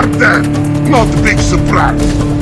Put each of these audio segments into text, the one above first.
are dead! Not a big surprise!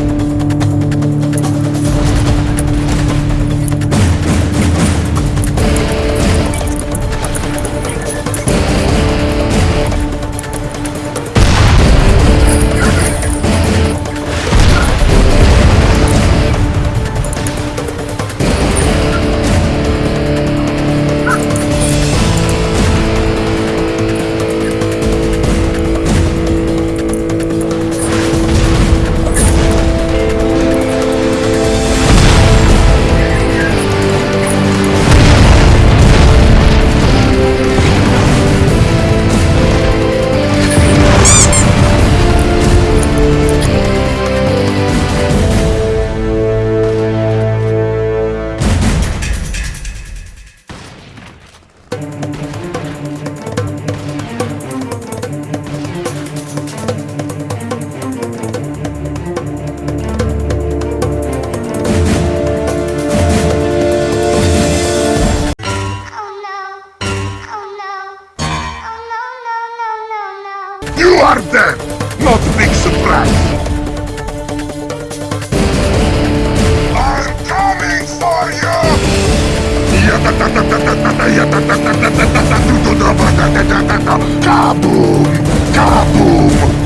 Kaboom! Kaboom!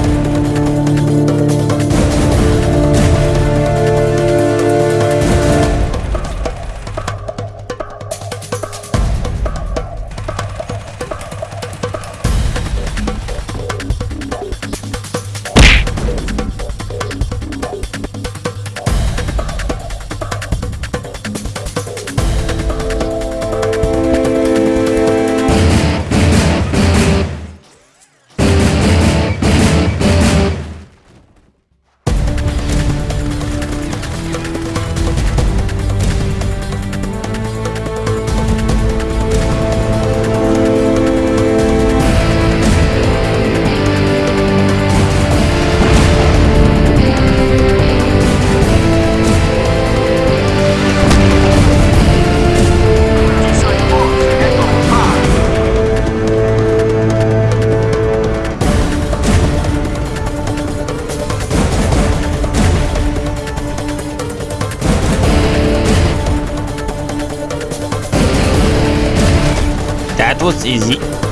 Was easy.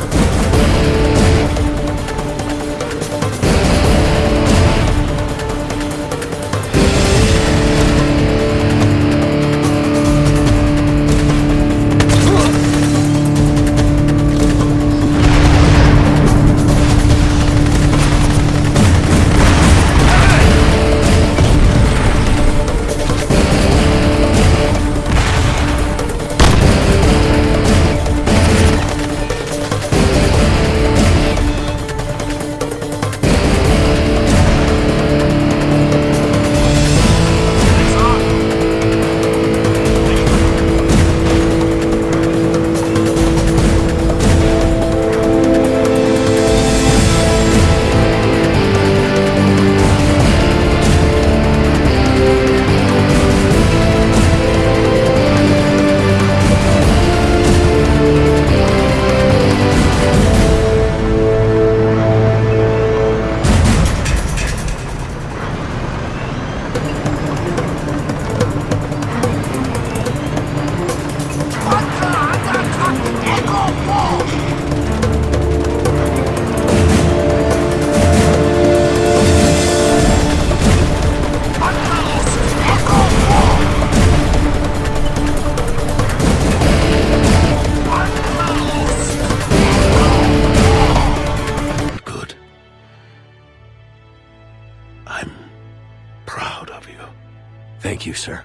Thank you, sir.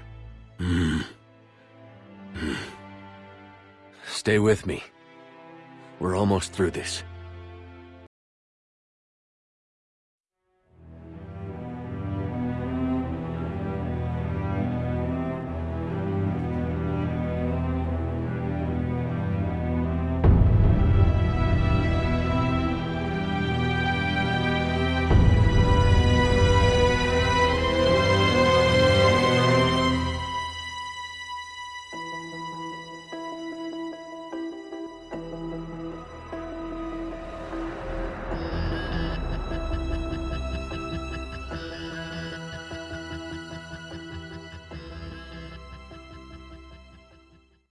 Mm. Mm. Stay with me. We're almost through this.